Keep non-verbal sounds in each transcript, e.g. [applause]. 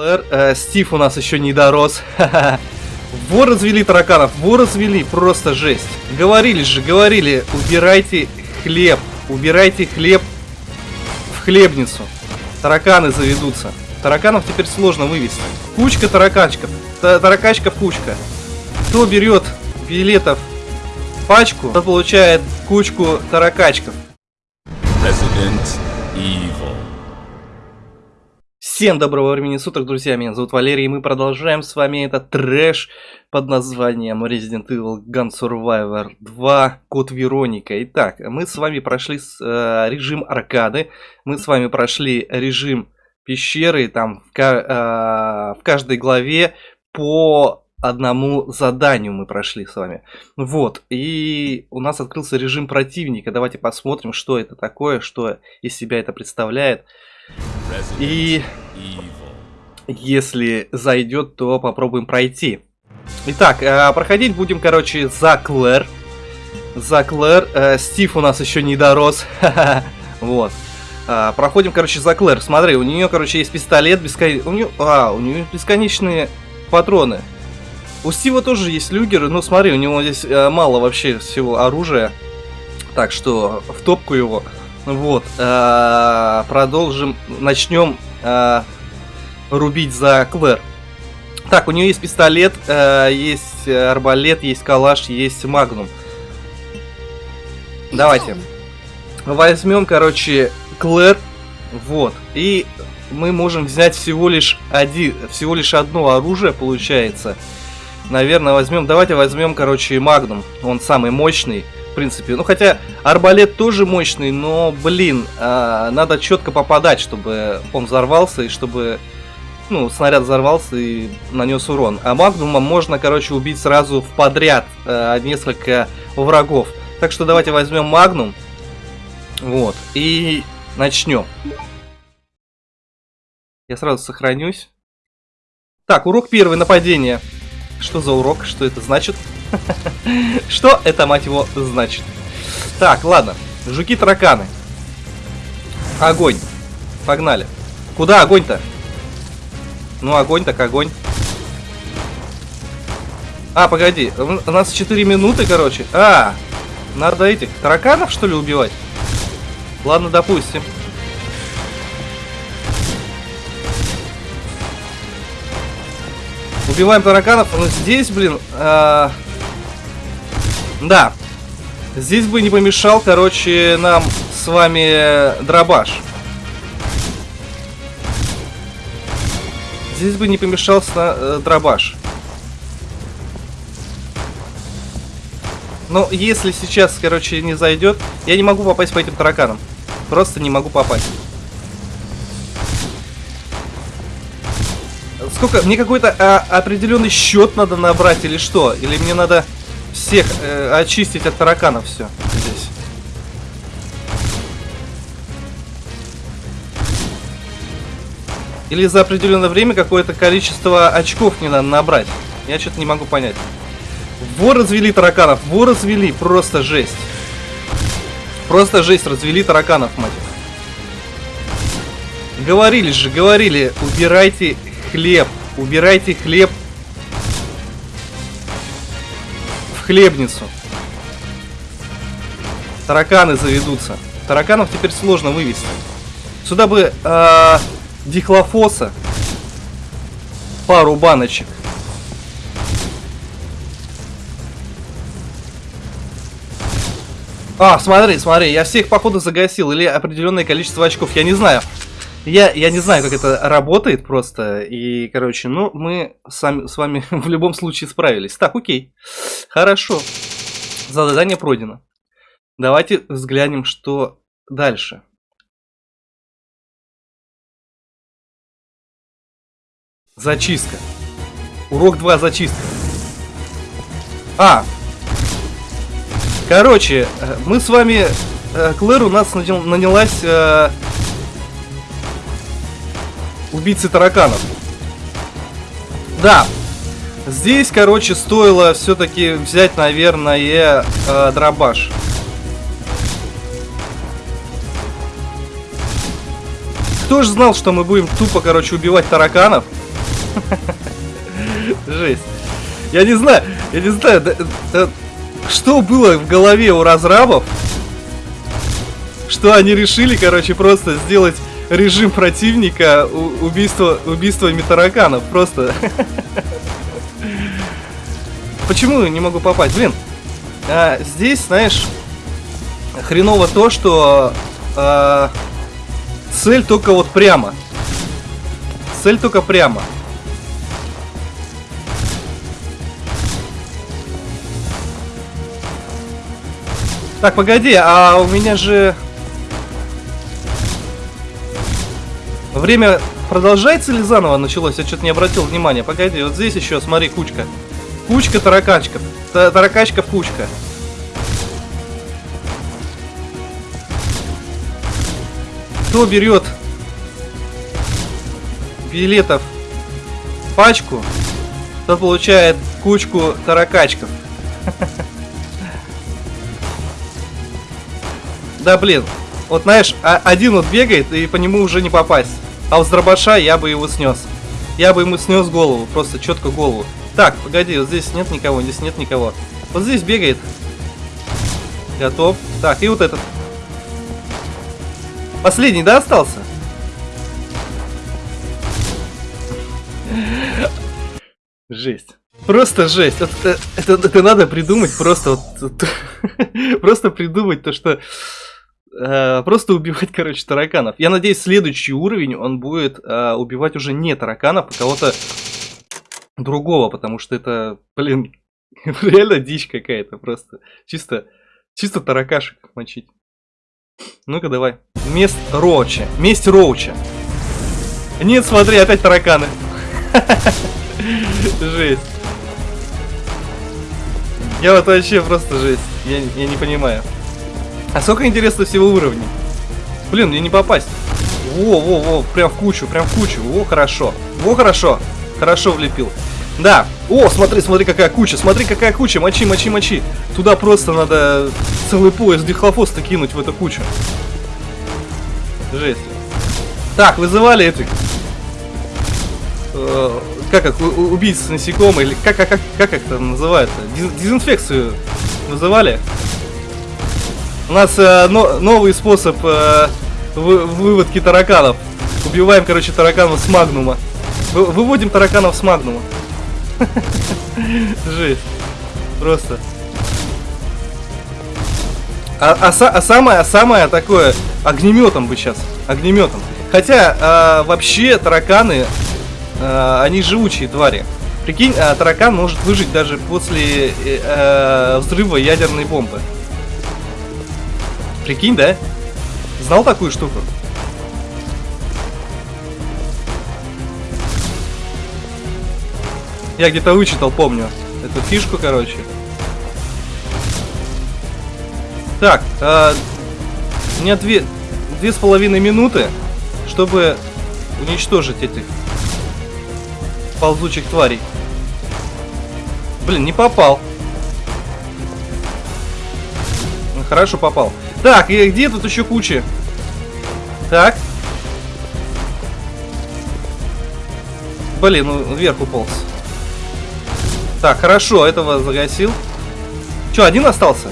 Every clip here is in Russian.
Клэр, э, Стив у нас еще не дорос. [laughs] Во развели тараканов, во развели, просто жесть. Говорили же, говорили, убирайте хлеб, убирайте хлеб в хлебницу. Тараканы заведутся. Тараканов теперь сложно вывести. Кучка тараканчиков, таракачка кучка. Кто берет билетов пачку, тот получает кучку таракачков. Resident Evil. Всем доброго времени суток, друзья, меня зовут Валерий, и мы продолжаем с вами этот трэш под названием Resident Evil Gun Survivor 2 Код Вероника. Итак, мы с вами прошли э, режим аркады, мы с вами прошли режим пещеры, там в, э, в каждой главе по одному заданию мы прошли с вами. Вот, и у нас открылся режим противника. Давайте посмотрим, что это такое, что из себя это представляет. И если зайдет, то попробуем пройти. Итак, э, проходить будем, короче, за Клэр. За Клэр. Э, Стив у нас еще не дорос. [laughs] Вот. А, проходим, короче, за Клэр. Смотри, у нее, короче, есть пистолет. А, у нее бесконечные патроны. У Стива тоже есть люгеры, но смотри, у него здесь э, мало вообще всего оружия. Так что в топку его. Вот. Э, продолжим. Начнем э, рубить за Клэр. Так, у нее есть пистолет, э, есть арбалет, есть калаш, есть магнум. Давайте. Возьмем, короче, Клэр. Вот. И мы можем взять всего лишь один, всего лишь одно оружие, получается. Наверное, возьмем. Давайте возьмем, короче, магнум. Он самый мощный в принципе. Ну, хотя арбалет тоже мощный, но, блин, э, надо четко попадать, чтобы он взорвался и чтобы, ну, снаряд взорвался и нанес урон. А магнумом можно, короче, убить сразу в подряд э, несколько врагов. Так что давайте возьмем магнум. Вот. И начнем. Я сразу сохранюсь. Так, урок первый, нападение. Что за урок? Что это значит? [laughs] Что это, мать его, значит? Так, ладно. Жуки-тараканы. Огонь. Погнали. Куда огонь-то? Ну, огонь так огонь. А, погоди. У нас 4 минуты, короче. А, надо этих тараканов, что ли, убивать? Ладно, допустим. Убиваем тараканов. Но здесь, блин... Э да. Здесь бы не помешал, короче, нам с вами дробаш. Здесь бы не помешал э, дробаш. Но если сейчас, короче, не зайдет, я не могу попасть по этим тараканам. Просто не могу попасть. Сколько? Мне какой-то а, определенный счет надо набрать или что? Или мне надо всех э, очистить от тараканов все здесь. Или за определенное время какое-то количество очков не надо набрать. Я что-то не могу понять. Во развели тараканов, во развели, просто жесть. Просто жесть, развели тараканов, мать. Говорили же, говорили, убирайте хлеб, убирайте хлеб хлебницу. Тараканы заведутся. Тараканов теперь сложно вывести. Сюда бы э, дихлофоса. Пару баночек. А, смотри, смотри, я всех походу загасил. Или определенное количество очков, я не знаю. Я, я не знаю, как это работает просто. И, короче, ну, мы сами, с вами [laughs] в любом случае справились. Так, окей. Хорошо. Задание пройдено. Давайте взглянем, что дальше. Зачистка. Урок 2 зачистка. А. Короче, э, мы с вами... Э, Клэр у нас нанялась э, убийцы тараканов. Да. Здесь, короче, стоило все-таки взять, наверное, э, дробаш. Кто же знал, что мы будем тупо, короче, убивать тараканов? [laughs] Жесть. Я не знаю, я не знаю, да, да, что было в голове у разрабов, что они решили, короче, просто сделать режим противника убийства, убийствами тараканов. Просто. [laughs] Почему не могу попасть? Блин, а, здесь, знаешь, хреново то, что а, цель только вот прямо. Цель только прямо. Так, погоди, а у меня же... Время продолжается или заново началось? Я что-то не обратил внимания. Погоди, вот здесь еще, смотри, кучка. Кучка таракачков. Таракачков кучка. Кто берет билетов пачку, тот получает кучку таракачков. [laughs] Да, блин. Вот, знаешь, а, один вот бегает, и по нему уже не попасть. А вот с дробаша я бы его снес. Я бы ему снес голову, просто четко голову. Так, погоди, вот здесь нет никого, здесь нет никого. Вот здесь бегает. Готов. Так, и вот этот. Последний, да, остался? Жесть. Просто жесть. Это, это, это надо придумать просто вот, [laughs] просто придумать то, что Э, просто убивать, [laughs] короче, тараканов. Я надеюсь, следующий уровень он будет э, убивать уже не тараканов, а кого-то другого, потому что это, блин, [laughs] реально дичь какая-то просто. Чисто, чисто таракашек мочить. Ну-ка давай. Месть Роуча. Месть Роуча. Нет, смотри, опять тараканы. [laughs] Жесть. Я вот вообще просто жесть. Я, я не понимаю. А сколько интересно всего уровней? Блин, мне не попасть. Во, во, во, прям в кучу, прям в кучу. Во, хорошо. Во, хорошо. Хорошо влепил. Да. О, смотри, смотри, какая куча. Смотри, какая куча. Мочи, мочи, мочи. Туда просто надо целый пояс дихлофоста кинуть в эту кучу. Жесть. Так, вызывали этих... Э, как их, убийц насекомых, или как, как, как, как это называется? Дезинфекцию вызывали? У нас э, но, новый способ э, вы, выводки тараканов. Убиваем, короче, тараканов с магнума. Вы, выводим тараканов с магнума. [laughs] Жесть. Просто. А, а, а самое, а самое такое, огнеметом бы сейчас. Огнеметом. Хотя, э, вообще, тараканы, э, они живучие твари. Прикинь, э, таракан может выжить даже после э, э, взрыва ядерной бомбы. Прикинь, да? Знал такую штуку? Я где-то вычитал, помню. Эту фишку, короче. Так, э, у меня две, две с половиной минуты, чтобы уничтожить этих ползучих тварей. Блин, не попал. Хорошо попал. Так, и где тут еще куча? Так. Блин, ну вверх уполз. Так, хорошо, этого загасил. Че, один остался?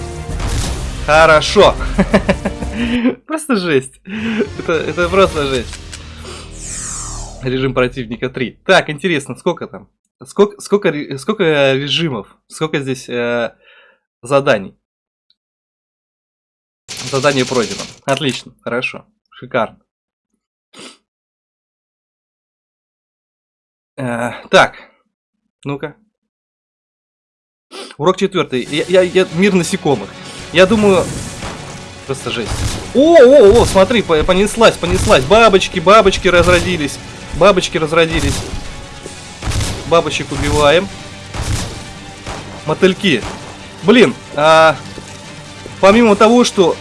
Хорошо. [laughs] Просто жесть. Это, это просто жесть. Режим противника 3. Так, интересно, сколько там? Сколько, сколько, сколько режимов? Сколько здесь э, заданий? Задание пройдено. Отлично, хорошо, шикарно. Э, так, ну-ка. Урок четвертый. Я, я, я, мир насекомых. Я думаю... Просто жесть. О, о, о, смотри, понеслась, понеслась. Бабочки, бабочки разродились. Бабочки разродились. Бабочек убиваем. Мотыльки. Блин, а, помимо того, что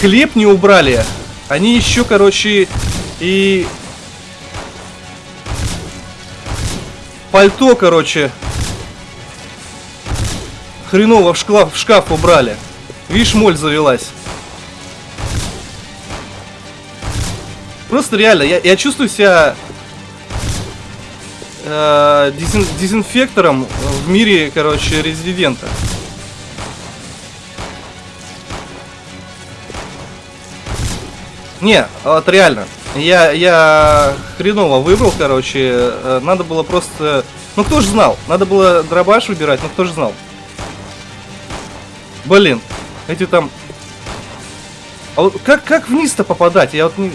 хлеб не убрали. Они еще, короче, и... Пальто, короче, хреново в шкаф, в шкаф убрали. Видишь, моль завелась. Просто реально, я, я чувствую себя э, дезин дезинфектором в мире, короче, резидента. Не, вот реально. Я, я хреново выбрал, короче. Э, надо было просто... Ну кто же знал? Надо было дробаш выбирать, но кто же знал? Блин, эти там... А вот как, как вниз-то попадать? Я вот не...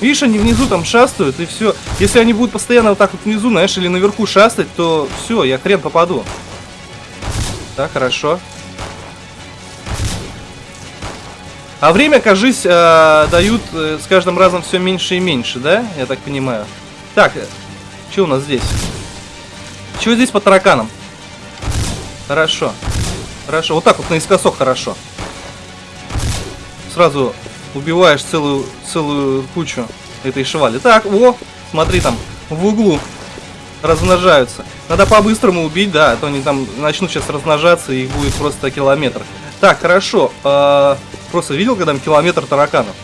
Видишь, они внизу там шастают, и все. Если они будут постоянно вот так вот внизу, знаешь, или наверху шастать, то все, я хрен попаду. Так, хорошо. А время, кажись, э, дают э, с каждым разом все меньше и меньше, да? Я так понимаю. Так, э, что у нас здесь? Чего здесь по тараканам? Хорошо. Хорошо. Вот так вот наискосок хорошо. Сразу убиваешь целую, целую кучу этой швали. Так, о, смотри там, в углу размножаются. Надо по-быстрому убить, да, а то они там начнут сейчас размножаться, и их будет просто километр. Так, хорошо. Э Просто видел, когда там километр тараканов?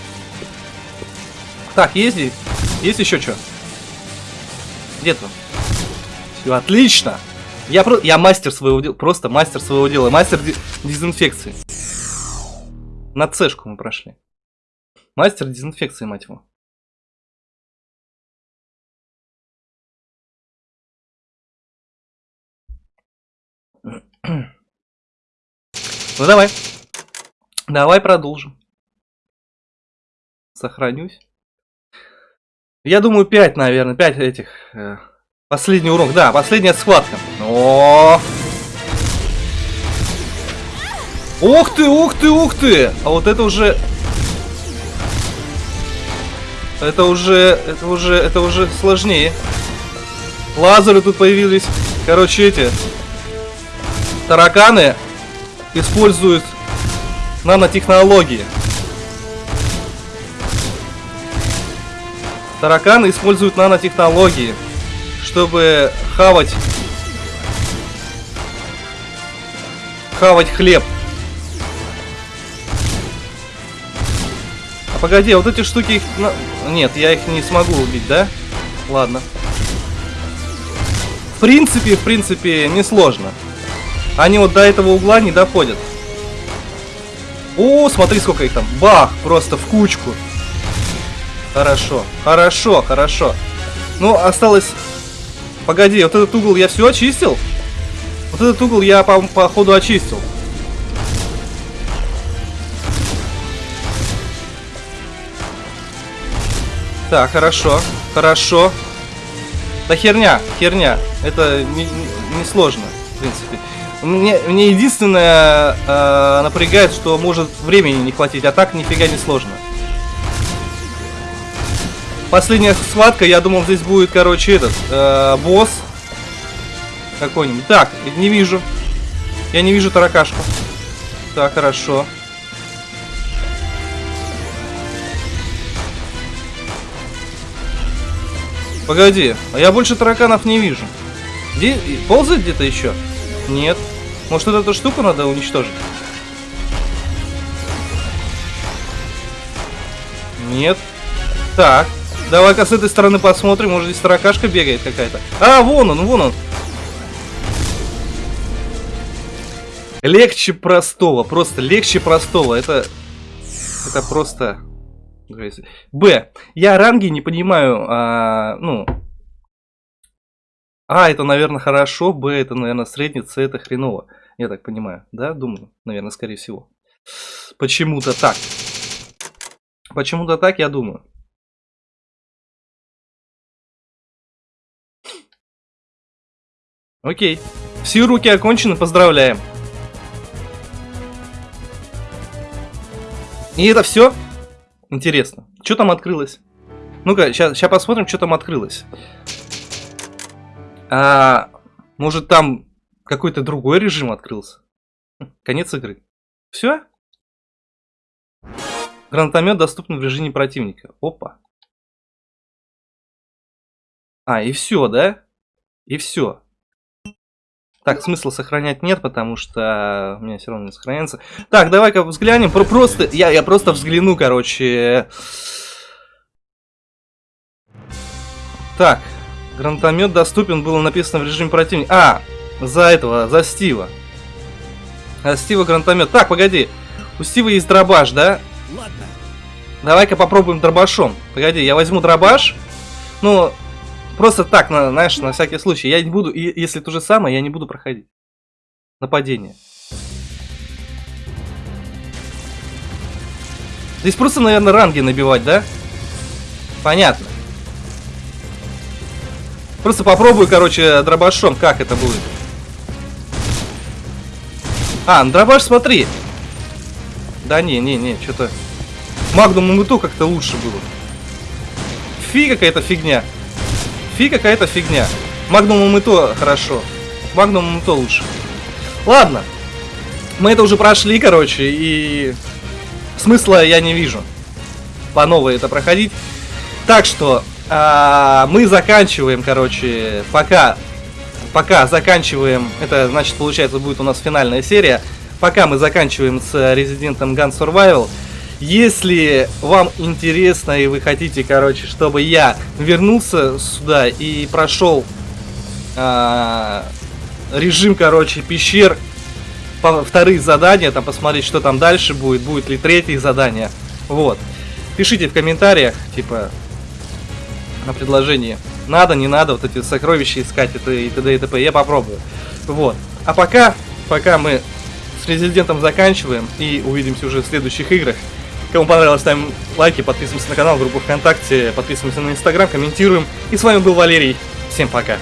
Так, есть здесь? Есть еще что? Где то Все, отлично! Я, про... я мастер своего дела, просто мастер своего дела, мастер дезинфекции. На цешку мы прошли. Мастер дезинфекции, мать его. Ну давай. Давай продолжим. Сохранюсь. Я думаю, 5, наверное. 5 этих. Э, последний урок. Да, последняя схватка. О! Ух ты, ух ты, ух ты! А вот это уже... Это уже... Это уже... Это уже сложнее. Лазеры тут появились. Короче, эти... Тараканы используют нанотехнологии. Тараканы используют нанотехнологии, чтобы хавать хавать хлеб. А погоди, вот эти штуки их... Нет, я их не смогу убить, да? Ладно. В принципе, в принципе, несложно. Они вот до этого угла не доходят. О, смотри, сколько их там. Бах, просто в кучку. Хорошо, хорошо, хорошо. Ну, осталось... Погоди, вот этот угол я все очистил? Вот этот угол я, по, по ходу очистил. Так, хорошо, хорошо. Да херня, херня. Это не, не сложно, в принципе. Мне, мне единственное э, напрягает, что может времени не хватить, а так нифига не сложно. Последняя схватка, я думал, здесь будет, короче, этот, э, босс какой-нибудь. Так, не вижу. Я не вижу таракашку. Так, хорошо. Погоди, а я больше тараканов не вижу. Где ползает где-то еще? Нет. Может, вот эту штуку надо уничтожить? Нет. Так. Давай-ка с этой стороны посмотрим. Может, здесь таракашка бегает какая-то. А, вон он, вон он. Легче простого. Просто легче простого. Это... Это просто... Б. Я ранги не понимаю, а, ну, а, это, наверное, хорошо, Б, это, наверное, средний, С, это хреново. Я так понимаю, да? Думаю, наверное, скорее всего. Почему-то так. Почему-то так, я думаю. Окей. Все руки окончены, поздравляем. И это все? Интересно. Что там открылось? Ну-ка, сейчас, посмотрим, что там открылось. А, может там какой-то другой режим открылся? Конец игры. Все? Гранатомет доступен в режиме противника. Опа. А, и все, да? И все. Так, смысла сохранять нет, потому что у меня все равно не сохраняется. Так, давай-ка взглянем. Про просто, я, я просто взгляну, короче. Так, Гранатомет доступен, было написано в режиме противника. А, за этого, за Стива. А Стива гранатомет. Так, погоди. У Стива есть дробаш, да? Ладно. Давай-ка попробуем дробашом. Погоди, я возьму дробаш. Ну, просто так, на, знаешь, на всякий случай. Я не буду, и, если то же самое, я не буду проходить. Нападение. Здесь просто, наверное, ранги набивать, да? Понятно. Просто попробую, короче, дробашом, как это будет. А, дробаш, смотри. Да не, не, не, что-то... Магнум МТ как-то лучше было. Фи какая-то фигня. Фи какая-то фигня. Магнум МТ хорошо. Магнум МТ лучше. Ладно. Мы это уже прошли, короче, и... Смысла я не вижу. По новой это проходить. Так что, а, мы заканчиваем, короче, пока... Пока заканчиваем... Это, значит, получается, будет у нас финальная серия. Пока мы заканчиваем с Resident Gun Survival. Если вам интересно и вы хотите, короче, чтобы я вернулся сюда и прошел а, режим, короче, пещер, по, вторые задания, там посмотреть, что там дальше будет, будет ли третье задание. Вот. Пишите в комментариях, типа, на предложение. Надо, не надо, вот эти сокровища искать, это и т.д. и т.п. Я попробую. Вот. А пока, пока мы с резидентом заканчиваем и увидимся уже в следующих играх. Кому понравилось, ставим лайки, подписываемся на канал, группу ВКонтакте, подписываемся на Инстаграм, комментируем. И с вами был Валерий. Всем пока.